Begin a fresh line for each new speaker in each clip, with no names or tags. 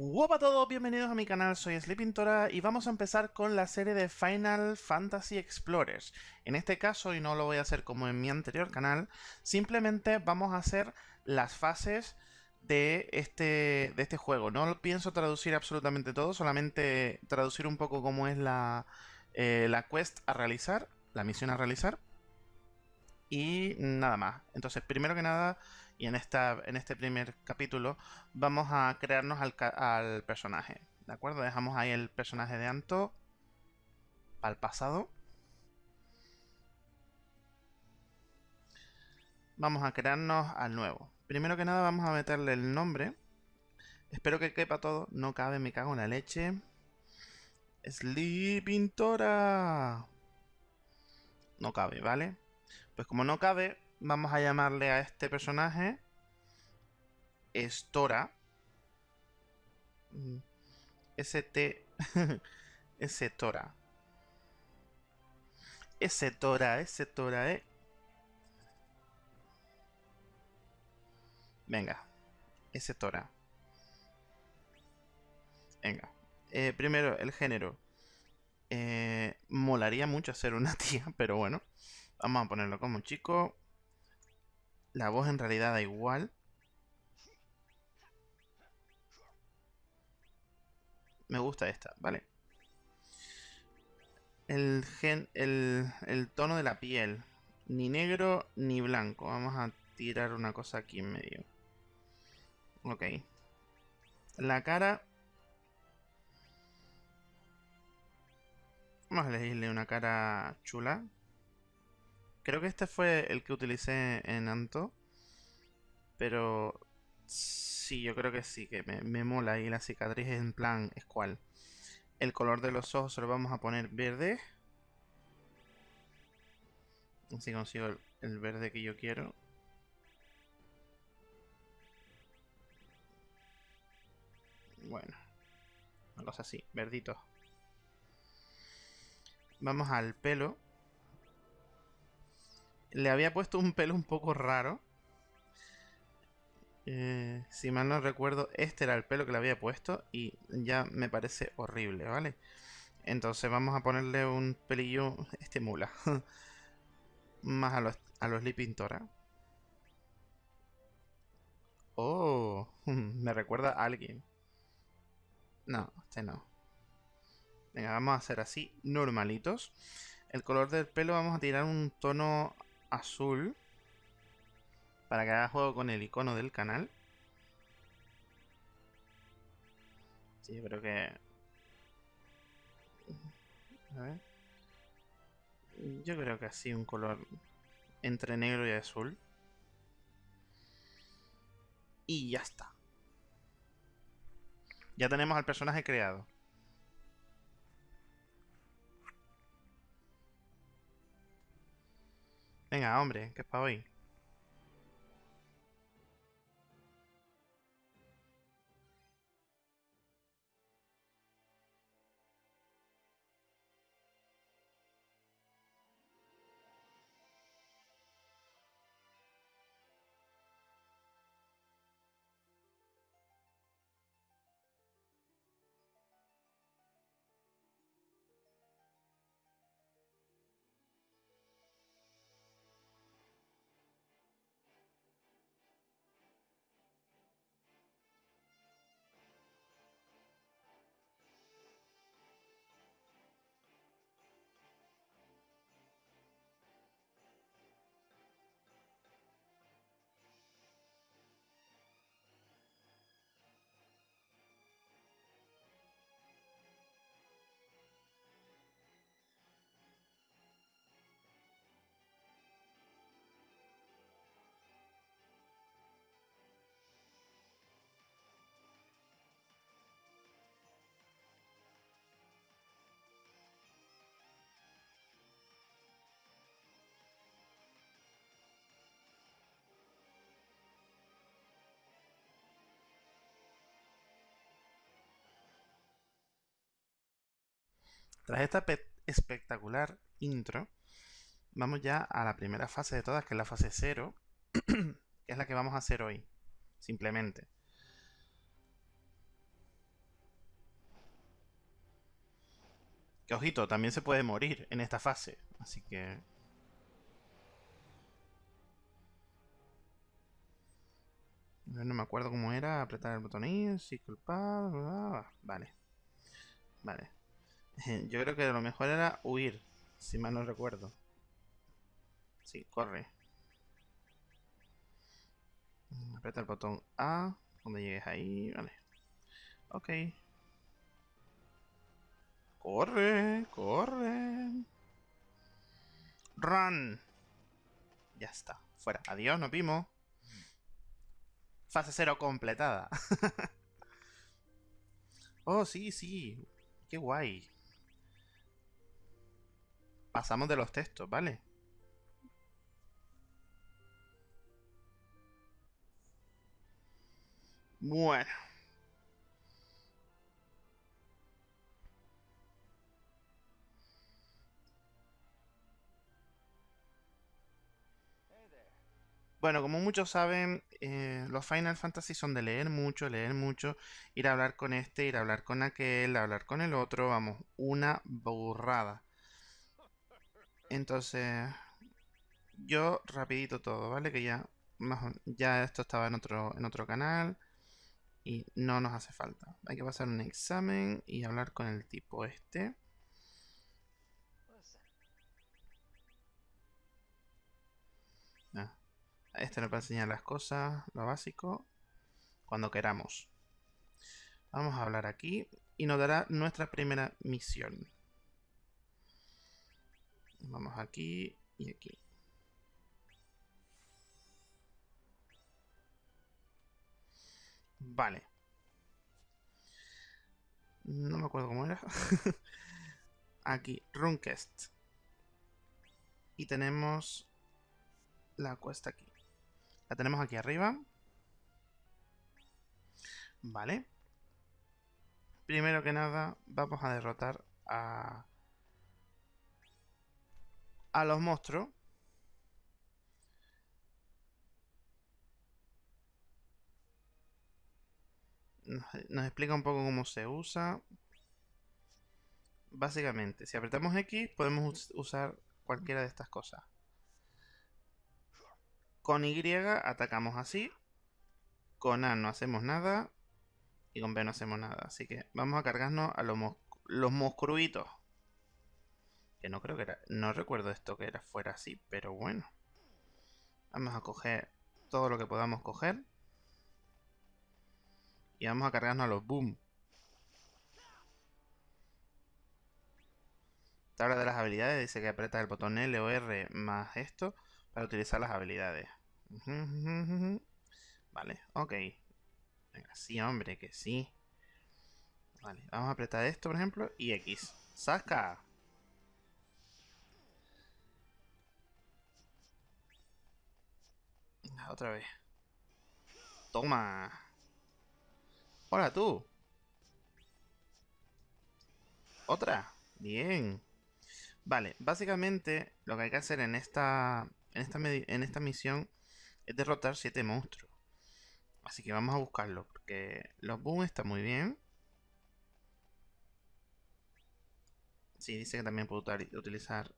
Hola a todos, bienvenidos a mi canal, soy Sleepintora y vamos a empezar con la serie de Final Fantasy Explorers. En este caso, y no lo voy a hacer como en mi anterior canal, simplemente vamos a hacer las fases de este, de este juego. No pienso traducir absolutamente todo, solamente traducir un poco cómo es la, eh, la quest a realizar, la misión a realizar. Y nada más. Entonces, primero que nada, y en, esta, en este primer capítulo vamos a crearnos al, personaje. ¿De acuerdo? Dejamos ahí el personaje de Anto al pasado. Vamos a crearnos al nuevo. Primero que nada vamos a meterle el nombre. Espero que quepa todo. No cabe, me cago en la leche. Sleepintora. No cabe, ¿vale? Pues como no cabe, vamos a llamarle a este personaje Estora. ST. S Tora. Tora, S eh. Venga. S. Venga. Eh, primero, el género. Eh, molaría mucho ser una tía, pero bueno. Vamos a ponerlo como chico. La voz en realidad da igual. Me gusta esta, vale. El, gen, el, el tono de la piel. Ni negro ni blanco. Vamos a tirar una cosa aquí en medio. Ok. La cara... Vamos a elegirle una cara chula. Creo que este fue el que utilicé en Anto. Pero sí, yo creo que sí, que me, mola. Y la cicatriz en plan es cual. El color de los ojos se lo vamos a poner verde. Así consigo el, el verde que yo quiero. Bueno, una cosa así, verdito. Vamos al pelo. Le había puesto un pelo un poco raro. Eh, si mal no recuerdo, este era el pelo que le había puesto y ya me parece horrible, ¿vale? Entonces vamos a ponerle un pelillo, este mula, más a los, a los Pintora. Oh, me recuerda a alguien. No, este no. Venga, vamos a hacer así, normalitos. El color del pelo vamos a tirar un tono azul para que haga juego con el icono del canal. Sí, yo creo que... A ver. Yo creo que así un color entre negro y azul. Y ya está. Ya tenemos al personaje creado. Venga, hombre, que es hoy. Tras esta espectacular intro, vamos ya a la primera fase de todas, que es la fase 0, que es la que vamos a hacer hoy, simplemente. Que ojito, también se puede morir en esta fase, así que... No me acuerdo cómo era, apretar el botón ir, circle bla, bla, vale. Vale. Yo creo que lo mejor era huir. Si mal no recuerdo. Sí, corre. Aprieta el botón A. Cuando llegues ahí. Vale. Ok. Corre, corre. Run. Ya está. Fuera. Adiós, nos vimos. Fase 0 completada. oh, sí, sí. Qué guay. Pasamos de los textos, ¿vale? Bueno. Bueno, como muchos saben, eh, los Final Fantasy son de leer mucho, leer mucho, ir a hablar con este, ir a hablar con aquel, hablar con el otro, vamos, una burrada. Entonces, yo rapidito todo, ¿vale? Que ya, ya esto estaba en otro, en otro canal y no nos hace falta. Hay que pasar un examen y hablar con el tipo este. Ah, este nos va a enseñar las cosas, lo básico, cuando queramos. Vamos a hablar aquí y nos dará nuestra primera misión. Vamos aquí y aquí. Vale. No me acuerdo cómo era. aquí, Runcast. Y tenemos la cuesta aquí. La tenemos aquí arriba. Vale. Primero que nada, vamos a derrotar a... A los monstruos. nos, explica un poco cómo se usa. Básicamente, si apretamos X podemos usar cualquiera de estas cosas. Con Y atacamos así. Con A no hacemos nada. Y con B no hacemos nada. Así que vamos a cargarnos a los, los monstruitos. Que no creo que era... No recuerdo esto que era fuera así, pero bueno. Vamos a coger todo lo que podamos coger. Y vamos a cargarnos a los boom. Tabla de las habilidades dice que apretas el botón L o R más esto para utilizar las habilidades. Vale, ok. Venga, sí, hombre, que sí. Vale, vamos a apretar esto, por ejemplo, y X. ¡Saca! Otra vez. Toma. Hola tú. ¿Otra? Bien. Vale, básicamente lo que hay que hacer en esta, en esta, en esta misión es derrotar 7 monstruos. Así que vamos a buscarlo, porque los boom están muy bien. Sí, dice que también puedo utilizar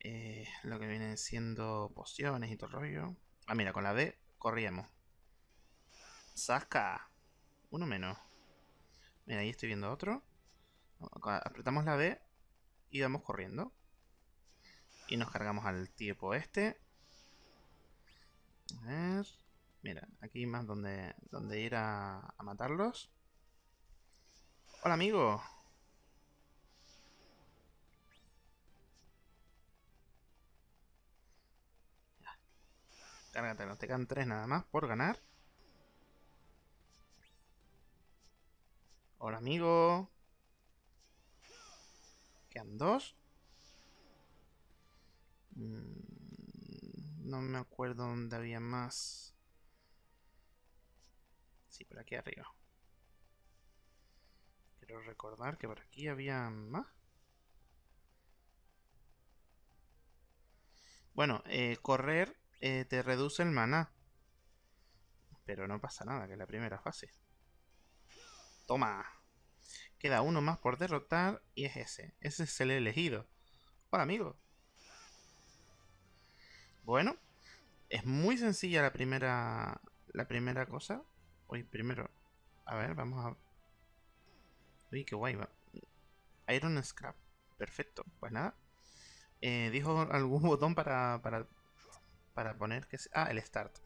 eh, lo que vienen siendo pociones y todo el rollo. Ah, mira, con la B corríamos. ¡Saca! Uno menos. Mira, ahí estoy viendo otro. Apretamos la B y vamos corriendo. Y nos cargamos al tipo este. A ver. Mira, aquí más donde, donde ir a, a matarlos. Hola, amigo. Cárgate, nos te quedan tres nada más por ganar. Hola, amigo. Quedan dos. Mm, no me acuerdo dónde había más. Sí, por aquí arriba. Quiero recordar que por aquí había más. Bueno, eh, correr eh, te reduce el maná. Pero no pasa nada, que es la primera fase. Toma. Queda uno más por derrotar y es ese. Ese es el elegido. Hola, amigo. Bueno, es muy sencilla la primera la primera cosa. Uy, primero, a ver, vamos a... Uy, qué guay. Iron Scrap. Perfecto. Pues nada. Eh, dijo algún botón para, para, para poner que... Ah, el Start.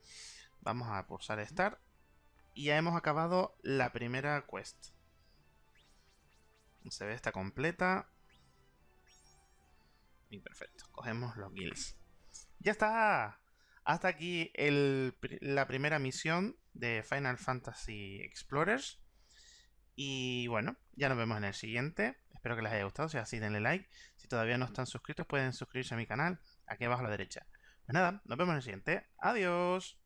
Vamos a pulsar Start. Y ya hemos acabado la primera quest. Se ve esta completa. Y perfecto. Cogemos los guilds. ¡Ya está! Hasta aquí la primera misión de Final Fantasy Explorers. Y bueno, ya nos vemos en el siguiente. Espero que les haya gustado. Si es así, denle like. Si todavía no están suscritos, pueden suscribirse a mi canal aquí abajo a la derecha. Pues nada, nos vemos en el siguiente. Adiós.